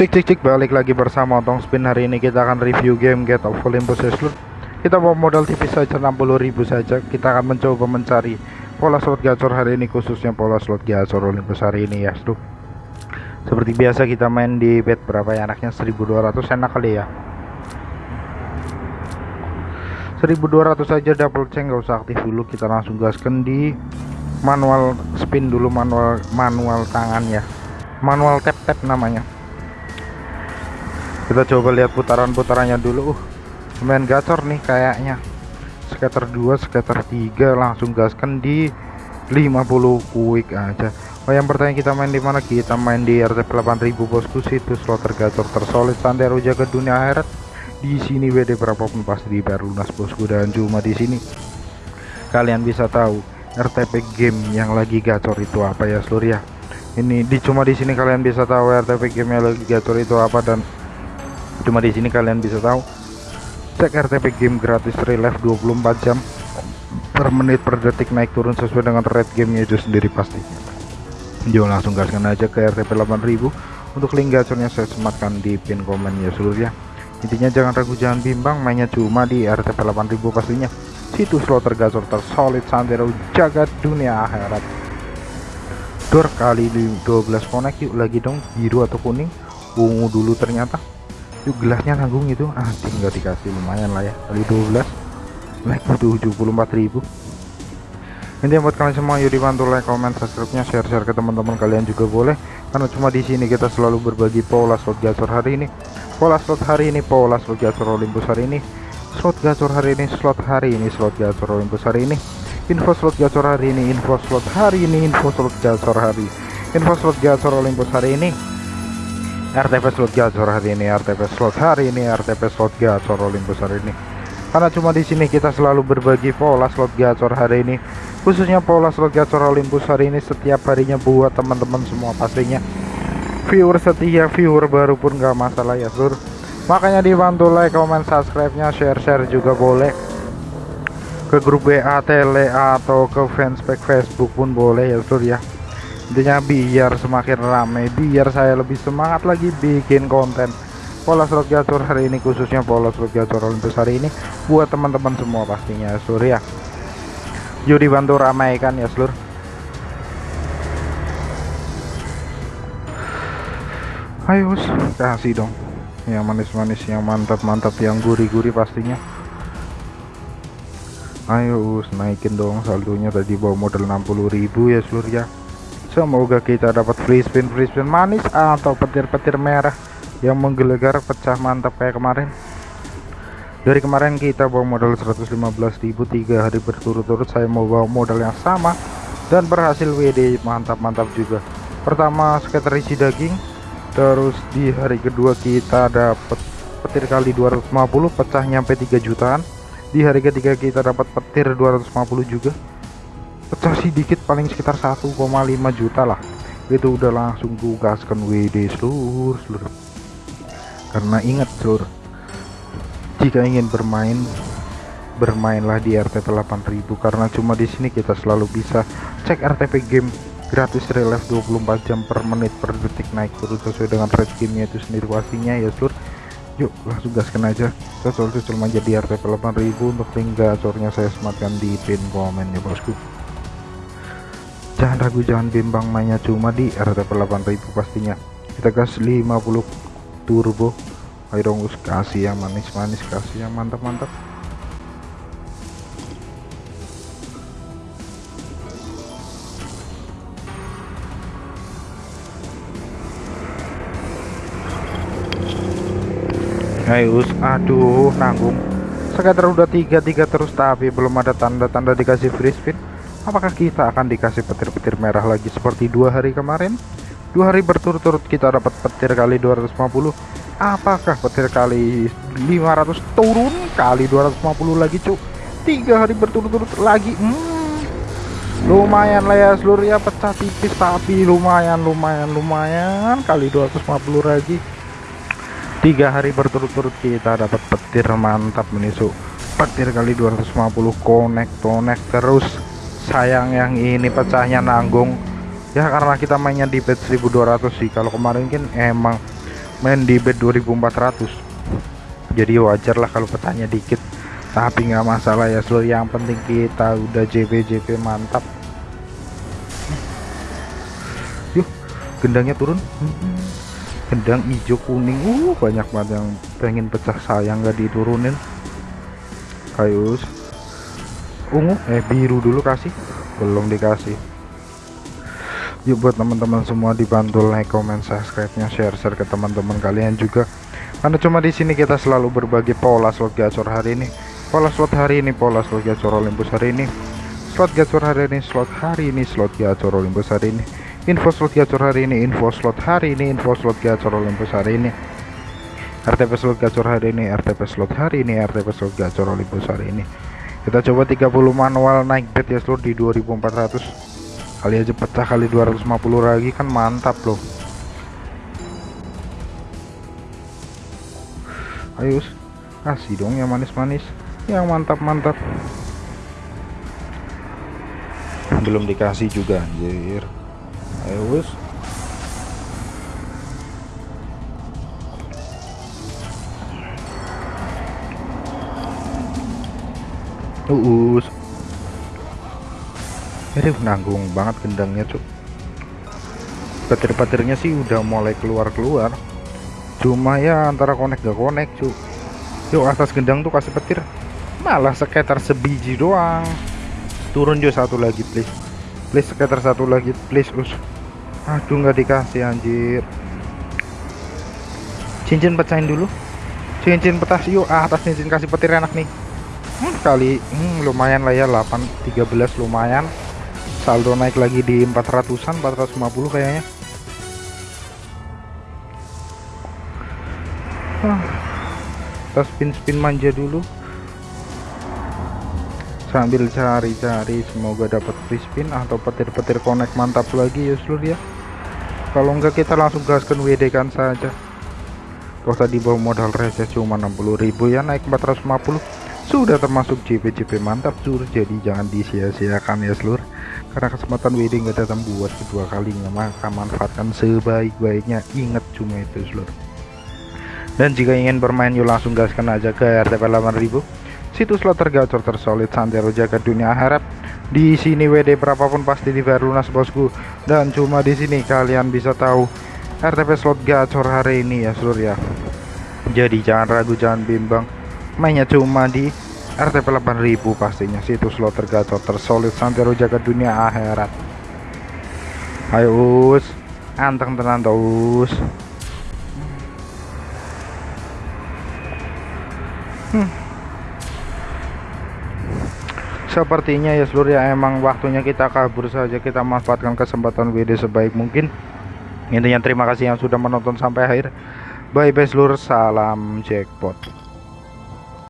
Cek cek cek balik lagi bersama Otong Spin. Hari ini kita akan review game Get of Olympus seluruh Kita bawa modal tipis saja 60.000 saja. Kita akan mencoba mencari pola slot gacor hari ini khususnya pola slot gacor Olympus hari ini ya seluruh Seperti biasa kita main di bet berapa ya? Anaknya 1200 enak kali ya. 1200 saja double check nggak usah aktif dulu. Kita langsung gaskan di manual spin dulu manual manual tangan ya. Manual tap tap namanya kita coba lihat putaran-putarannya dulu. Uh lumayan gacor nih kayaknya. Scatter 2 scatter 3 langsung gaskan di 50 quick aja. Oh yang pertanyaan kita main di mana? Kita main di RT 8000 bosku. Situ slot tergacor tersolid santero jaga dunia akhirat. Di sini WD berapapun pasti dibayar lunas bosku. Dan cuma di sini. Kalian bisa tahu RTP game yang lagi gacor itu apa ya seluruh ya ini di cuma di sini kalian bisa tahu RTP game yang lagi gacor itu apa dan cuma di sini kalian bisa tahu cek RTP game gratis relive 24 jam per menit per detik naik turun sesuai dengan rate gamenya itu sendiri pasti. Yo langsung gaskan aja ke RTP 8000 untuk link gacornya saya sematkan di pin komen ya seluruh ya. Intinya jangan ragu jangan bimbang mainnya cuma di RTP 8000 pastinya. Situs slot tergacor tersolid santero jagat dunia akhirat. Door kali 12 connect yuk lagi dong biru atau kuning ungu dulu ternyata yuk gelasnya nanggung itu. Ah tinggal dikasih lumayan lah ya. Kali 12 like butuh 74.000 ini buat kalian semua yuk dibantu like comment subscribe nya share share ke teman-teman kalian juga boleh. Karena cuma di sini kita selalu berbagi pola slot gacor hari ini. Pola slot hari ini pola slot gacor Olympus hari ini. Slot gacor hari ini slot hari ini slot gacor Olympus hari ini. Info slot gacor hari ini info slot hari ini info slot gacor hari. Info slot gacor Olympus hari ini RTP slot gacor hari ini RTP slot hari ini RTP slot gacor Olympus hari ini. Karena cuma di sini kita selalu berbagi pola slot gacor hari ini. Khususnya pola slot gacor Olympus hari ini setiap harinya buat teman-teman semua pastinya. Viewer setia viewer baru pun gak masalah ya sur. Makanya dibantu like comment subscribe nya share share juga boleh. Ke grup WA tele atau ke fanspage Facebook pun boleh ya sur ya intinya biar semakin ramai biar saya lebih semangat lagi bikin konten. Pola slot gacor hari ini khususnya pola slot gacor Olympus hari ini buat teman-teman semua pastinya surya yuk dibantu ramaikan ya seluruh ayo kasih dong. Yang manis-manis yang mantap-mantap yang gurih-gurih pastinya. Ayo naikin dong saldonya tadi bawa modal 60.000 ya seluruh ya semoga kita dapat free spin free spin manis atau petir-petir merah yang menggelegar pecah mantap kayak kemarin. Dari kemarin kita bawa modal 115.000 tiga hari berturut-turut. Saya mau bawa modal yang sama dan berhasil WD mantap-mantap juga. Pertama skater isi daging. Terus di hari kedua kita dapat petir kali 250 pecah nyampe 3 jutaan. Di hari ketiga kita dapat petir 250 juga pecah sedikit paling sekitar 1,5 juta lah. Itu udah langsung gaskan WD seluruh seluruh. Karena ingat seluruh. Jika ingin bermain bermainlah di RTP 8000 karena cuma di sini kita selalu bisa cek RTP game gratis relive 24 jam per menit per detik naik terus sesuai dengan rate gamenya itu sendiri pastinya ya sur yuk langsung gaskan aja. Cocol cocol menjadi RTP 8000 untuk link gacornya saya sematkan di pin komen ya bosku jangan ragu jangan bimbang mainnya cuma di RTP 8000 pastinya. Kita gas 50 turbo. Ayo kasih yang manis-manis kasih yang mantap-mantap. Ayo us aduh nanggung. Sekitar udah tiga-tiga terus tapi belum ada tanda-tanda dikasih free spin apakah kita akan dikasih petir-petir merah lagi seperti dua hari kemarin? Dua hari berturut-turut kita dapat petir kali 250 apakah petir kali 500 turun kali 250 lagi cuk? Tiga hari berturut-turut lagi hmm, lumayan lah ya seluruh ya pecah tipis tapi lumayan lumayan lumayan kali 250 lagi. Tiga hari berturut-turut kita dapat petir mantap menisuk petir kali 250 connect connect terus sayang yang ini pecahnya nanggung. Ya karena kita mainnya di bet 1200 sih. Kalau kemarin kan emang main di bed 2400 jadi wajar lah kalau petanya dikit. Tapi nggak masalah ya seluruh yang penting kita udah JP JP mantap. Yuk gendangnya turun. Gendang hijau kuning. Uh banyak banget yang pengen pecah sayang nggak diturunin kayus ungu? Eh biru dulu kasih. Belum dikasih. Yuk buat teman-teman semua dibantu like comment subscribe nya share share ke teman-teman kalian juga. Karena cuma di sini kita selalu berbagi pola slot gacor hari ini. Pola slot hari ini pola slot gacor Olympus hari ini. Slot gacor hari ini slot hari ini slot gacor Olympus hari ini. Info slot gacor hari ini info slot hari ini info slot gacor Olympus hari ini. RTP slot gacor hari ini RTP slot hari ini RTP slot gacor Olympus hari ini kita coba 30 manual naik bet ya seluruh di 2400 kali aja pecah kali 250 lagi kan mantap loh. Ayo kasih dong yang manis-manis. Yang mantap-mantap. Belum dikasih juga anjir. Ayo Uus Aduh nanggung banget gendangnya cuk. Petir-petirnya sih udah mulai keluar-keluar. Cuma ya antara connect gak connect cuk. Yuk atas gendang tuh kasih petir. Malah sekitar sebiji doang. Turun juga satu lagi please. Please sekitar satu lagi please us. Aduh nggak dikasih anjir. Cincin pecahin dulu. Cincin petas yuk. Ah, atas cincin kasih petir enak nih kali hmm, lumayan lah ya 8 13 lumayan. Saldo naik lagi di 400an 450 kayaknya. Kita spin-spin manja dulu. Sambil cari-cari semoga dapat free spin atau petir-petir connect mantap lagi ya seluruh ya. Kalau enggak kita langsung gaskan WD kan saja. Kalau tadi bawa modal receh cuma 60.000 ya naik 450 sudah termasuk JP-JP mantap sur. Jadi jangan disia-siakan ya seluruh karena kesempatan WD nggak datang buat kedua kalinya maka manfaatkan sebaik-baiknya. Ingat cuma itu seluruh dan jika ingin bermain yuk langsung gaskan aja ke RTP 8000 situs slot tergacor tersolid santero jaga dunia harap di sini WD berapapun pasti di lunas bosku. Dan cuma di sini kalian bisa tahu RTP slot gacor hari ini ya seluruh ya. Jadi jangan ragu jangan bimbang mainnya cuma di RTP 8000 pastinya. Situs slot tergacor tersolid santero jaga dunia akhirat. Ayo us. Anteng tenan terus hmm. sepertinya ya seluruh ya emang waktunya kita kabur saja. Kita manfaatkan kesempatan WD sebaik mungkin. Intinya terima kasih yang sudah menonton sampai akhir. Bye bye seluruh. Salam jackpot